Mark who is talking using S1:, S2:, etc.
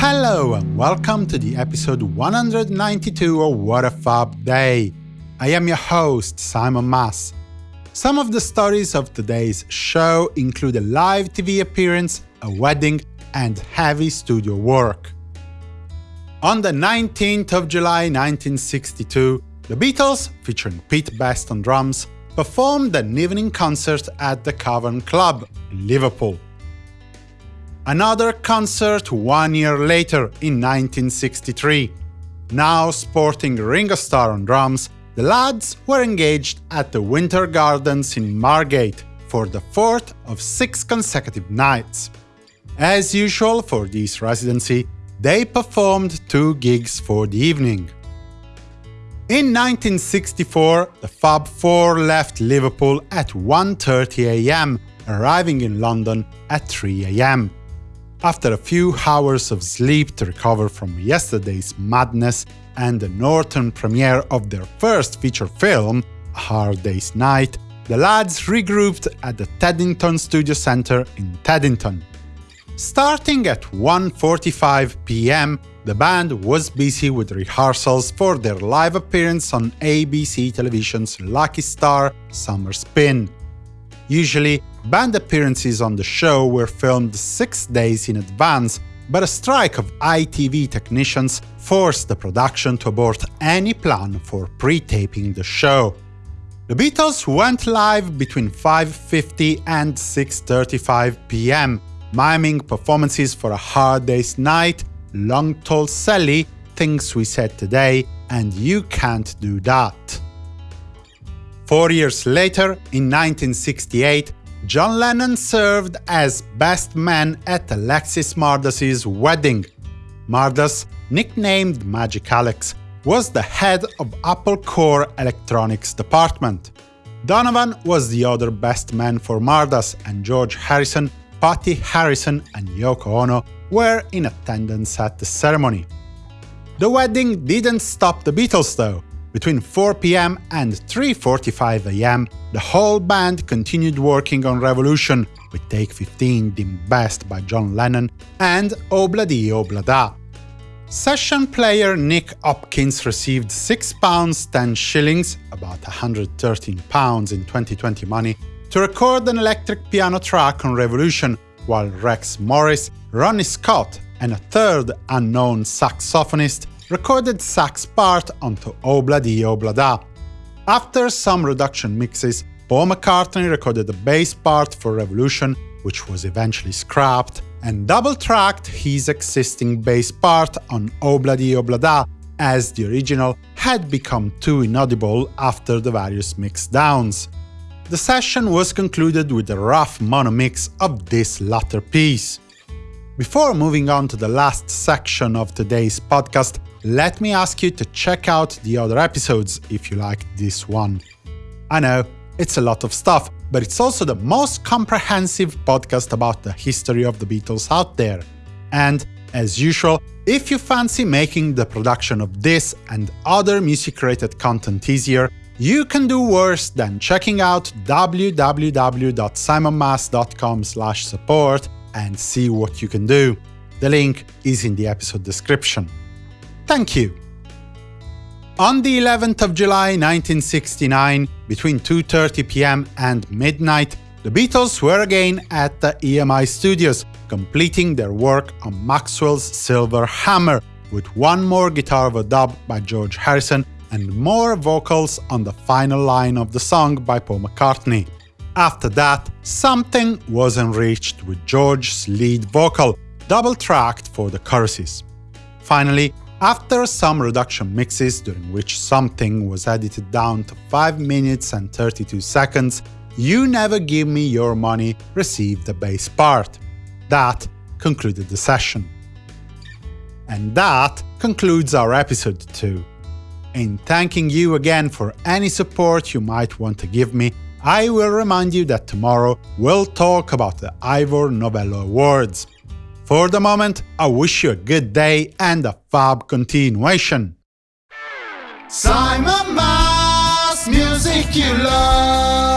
S1: Hello and welcome to the episode 192 of What a Fab Day. I am your host, Simon Mas. Some of the stories of today's show include a live TV appearance, a wedding, and heavy studio work. On the 19th of July 1962, the Beatles, featuring Pete Best on drums, performed an evening concert at the Cavern Club in Liverpool. Another concert one year later in 1963. Now sporting Ringo Starr on drums, the lads were engaged at the Winter Gardens in Margate for the fourth of six consecutive nights. As usual for this residency, they performed two gigs for the evening. In 1964, the Fab Four left Liverpool at 1.30 am, arriving in London at 3 am. After a few hours of sleep to recover from yesterday's madness and the northern premiere of their first feature film, A Hard Day's Night, the lads regrouped at the Teddington Studio Centre in Teddington. Starting at 1.45 pm, the band was busy with rehearsals for their live appearance on ABC Television's Lucky Star Summer Spin. Usually, band appearances on the show were filmed six days in advance, but a strike of ITV technicians forced the production to abort any plan for pre-taping the show. The Beatles went live between 5.50 and 6.35 pm, miming performances for A Hard Day's Night, Long Tall Sally, Things We Said Today, and You Can't Do That. Four years later, in 1968, John Lennon served as best man at Alexis Mardas's wedding. Mardas, nicknamed Magic Alex, was the head of Apple Corps Electronics department. Donovan was the other best man for Mardas, and George Harrison, Pattie Harrison, and Yoko Ono were in attendance at the ceremony. The wedding didn't stop the Beatles, though. Between 4 pm and 3.45 am, the whole band continued working on Revolution, with Take 15 deemed best by John Lennon, and oh Obladi Oblada. Oh Session player Nick Hopkins received £6 10 shillings, about 113 pounds in 2020 money, to record an electric piano track on Revolution, while Rex Morris, Ronnie Scott, and a third unknown saxophonist recorded sax part onto Obladi Oblada. After some reduction mixes, Paul McCartney recorded the bass part for Revolution, which was eventually scrapped, and double-tracked his existing bass part on Obladi Oblada, as the original had become too inaudible after the various mix downs. The session was concluded with a rough mono mix of this latter piece. Before moving on to the last section of today's podcast, let me ask you to check out the other episodes if you liked this one. I know, it's a lot of stuff, but it's also the most comprehensive podcast about the history of the Beatles out there. And, as usual, if you fancy making the production of this and other music-related content easier, you can do worse than checking out www.simonmas.com support and see what you can do. The link is in the episode description. Thank you! On the 11th of July 1969, between 2.30 pm and midnight, the Beatles were again at the EMI studios, completing their work on Maxwell's Silver Hammer, with one more guitar overdub by George Harrison and more vocals on the final line of the song by Paul McCartney. After that, something was enriched with George's lead vocal, double-tracked for the choruses. Finally, after some reduction mixes, during which something was edited down to 5 minutes and 32 seconds, You Never Give Me Your Money received the bass part. That concluded the session. And that concludes our episode 2. In thanking you again for any support you might want to give me, I will remind you that tomorrow we'll talk about the Ivor Novello Awards. For the moment, I wish you a good day and a fab continuation.
S2: Simon Mas, music you love.